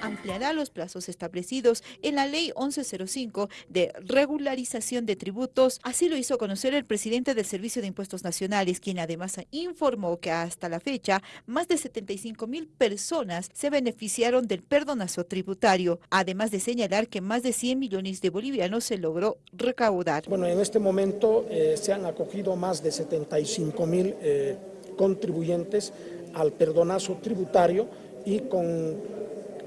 Ampliará los plazos establecidos en la Ley 1105 de regularización de tributos. Así lo hizo conocer el presidente del Servicio de Impuestos Nacionales, quien además informó que hasta la fecha más de 75 mil personas se beneficiaron del perdonazo tributario, además de señalar que más de 100 millones de bolivianos se logró recaudar. Bueno, en este momento eh, se han acogido más de 75 mil eh, contribuyentes al perdonazo tributario y con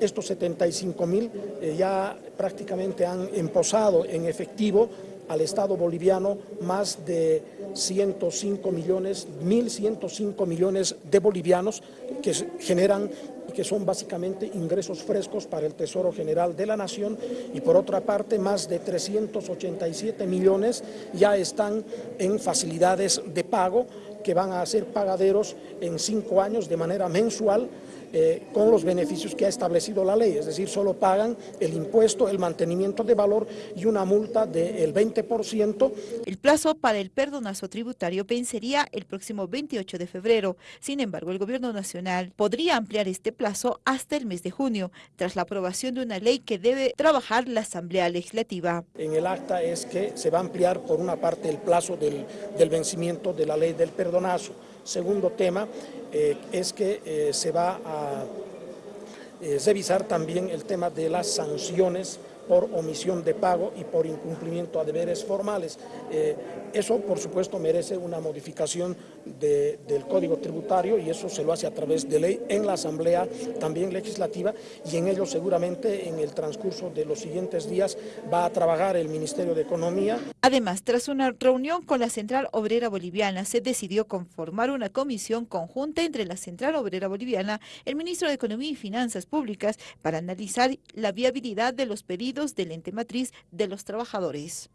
estos 75 mil eh, ya prácticamente han emposado en efectivo al Estado boliviano más de 105 millones, 1.105 millones de bolivianos que generan que son básicamente ingresos frescos para el Tesoro General de la Nación. Y por otra parte más de 387 millones ya están en facilidades de pago que van a ser pagaderos en cinco años de manera mensual eh, con los beneficios que ha establecido la ley, es decir, solo pagan el impuesto, el mantenimiento de valor y una multa del 20%. El plazo para el perdonazo tributario vencería el próximo 28 de febrero. Sin embargo, el gobierno nacional podría ampliar este plazo hasta el mes de junio, tras la aprobación de una ley que debe trabajar la Asamblea Legislativa. En el acta es que se va a ampliar por una parte el plazo del, del vencimiento de la ley del perdonazo. Segundo tema eh, es que eh, se va a eh, revisar también el tema de las sanciones por omisión de pago y por incumplimiento a deberes formales. Eh, eso, por supuesto, merece una modificación del Código Tributario y eso se lo hace a través de ley en la Asamblea también legislativa y en ello seguramente en el transcurso de los siguientes días va a trabajar el Ministerio de Economía. Además, tras una reunión con la Central Obrera Boliviana, se decidió conformar una comisión conjunta entre la Central Obrera Boliviana, el Ministro de Economía y Finanzas Públicas, para analizar la viabilidad de los pedidos del ente matriz de los trabajadores.